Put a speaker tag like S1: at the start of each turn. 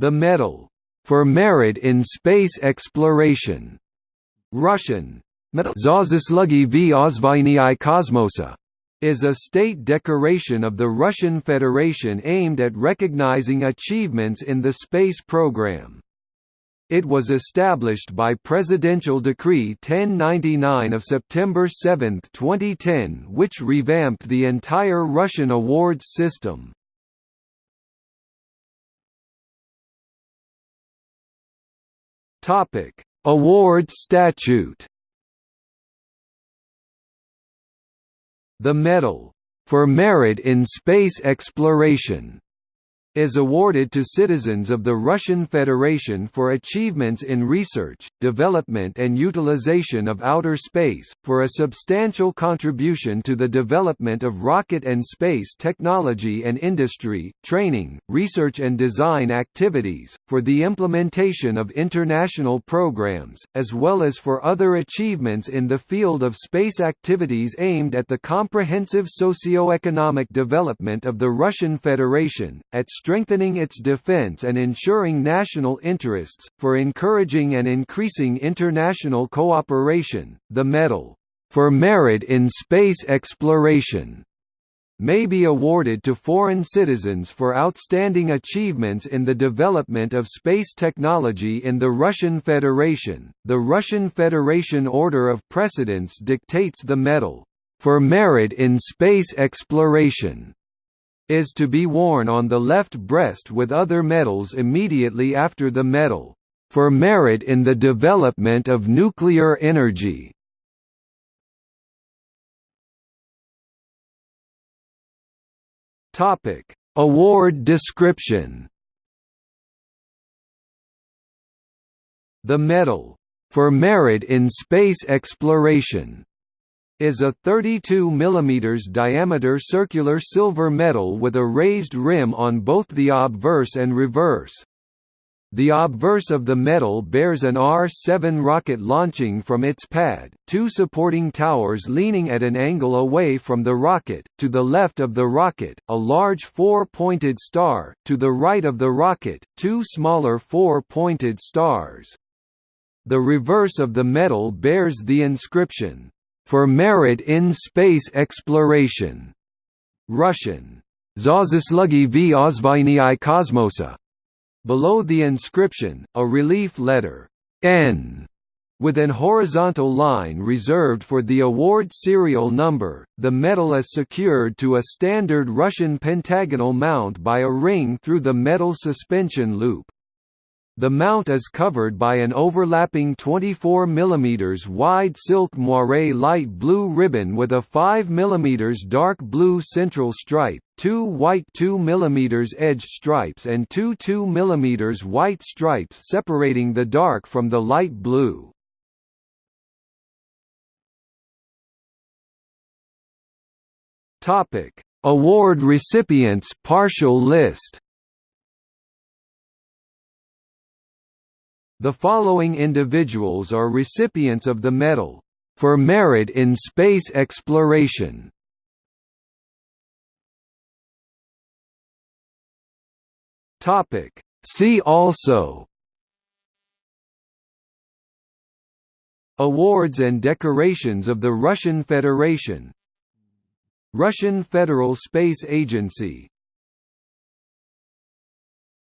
S1: The Medal for Merit in Space Exploration, Russian Kosmosa, is a state decoration of the Russian Federation aimed at recognizing achievements in the space program. It was established by Presidential Decree 1099 of September 7, 2010 which revamped the entire Russian awards system. Award statute. The Medal for Merit in Space Exploration is awarded to citizens of the Russian Federation for achievements in research, development and utilization of outer space, for a substantial contribution to the development of rocket and space technology and industry, training, research and design activities, for the implementation of international programs, as well as for other achievements in the field of space activities aimed at the comprehensive socio-economic development of the Russian Federation, at strengthening its defense and ensuring national interests, for encouraging and increasing international cooperation. The Medal for Merit in Space Exploration may be awarded to foreign citizens for outstanding achievements in the development of space technology in the Russian Federation. The Russian Federation Order of Precedence dictates the medal for merit in space exploration is to be worn on the left breast with other medals immediately after the medal, for merit in the development of nuclear energy. Award description The medal, for merit in space exploration is a 32 mm diameter circular silver medal with a raised rim on both the obverse and reverse. The obverse of the medal bears an R-7 rocket launching from its pad, two supporting towers leaning at an angle away from the rocket, to the left of the rocket, a large four-pointed star, to the right of the rocket, two smaller four-pointed stars. The reverse of the medal bears the inscription, for merit in space exploration. Russian, Zazaslugii v Ozvainii Kosmosa. Below the inscription, a relief letter, N, with an horizontal line reserved for the award serial number, the medal is secured to a standard Russian pentagonal mount by a ring through the medal suspension loop. The mount is covered by an overlapping 24 mm wide silk moire light blue ribbon with a 5 mm dark blue central stripe, two white 2 mm edge stripes and two 2 mm white stripes separating the dark from the light blue. Award recipients partial list The following individuals are recipients of the medal for merit in space exploration. Topic See also Awards and decorations of the Russian Federation Russian Federal Space Agency